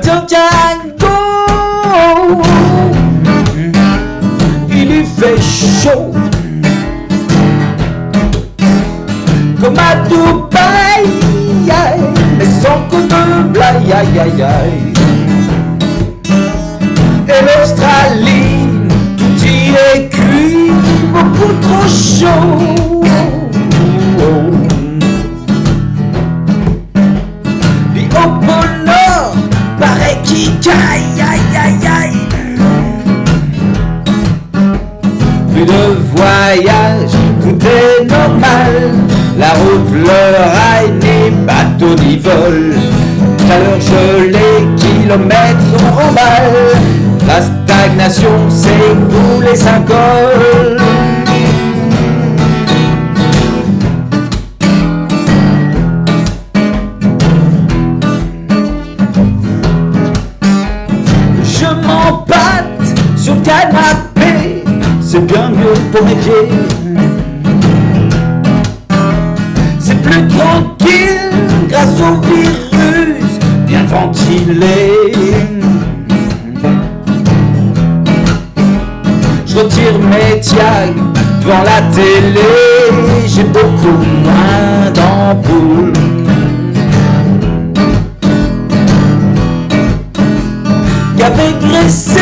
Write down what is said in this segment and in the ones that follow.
tiens, Django Il lui fait chaud. Comme à Dubaï Mais sans coup de blague aïe aïe aïe Et l'Australie Tout y est cuit Beaucoup trop chaud Caille aïe aïe aïe Plus de voyage, tout est normal. La route, le rail, ni bateau ni vol Chaleur gelée, kilomètres en remballe. La stagnation, c'est pour les syncoles Je c'est bien mieux pour mes pieds. C'est plus tranquille grâce au virus bien ventilé. Je retire mes tiags devant la télé, j'ai beaucoup moins d'ampoules. Gavé, graissé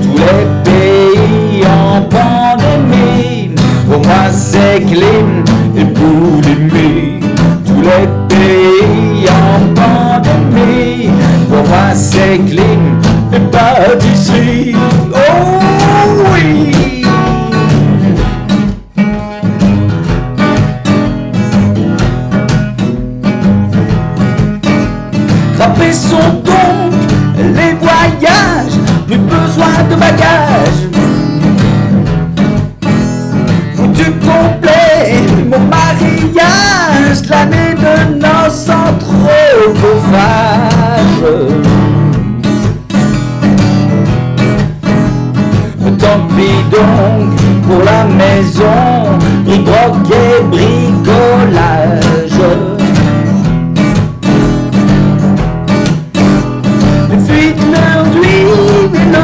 Tous les pays en pandémie, pour moi c'est clim et boulimie. Tous les pays en pandémie, pour moi c'est clim et pâtisserie. Oh sont donc les voyages, plus besoin de bagages. Foutu complet, mon mariage, l'année de noces anthropophages. Tant pis donc pour la maison, bric et bricolage.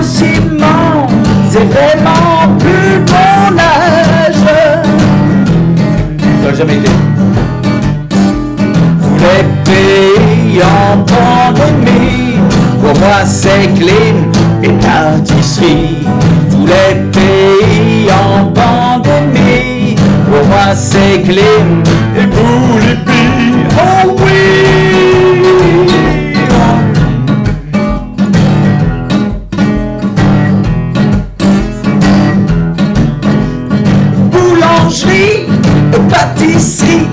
C'est vraiment plus bon âge. Ça jamais été. Tous les pays en pandémie, pour moi c'est clim et pâtisserie. Tous les pays en pandémie, pour moi c'est clim et boulimie. Paticerie